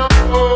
Oh.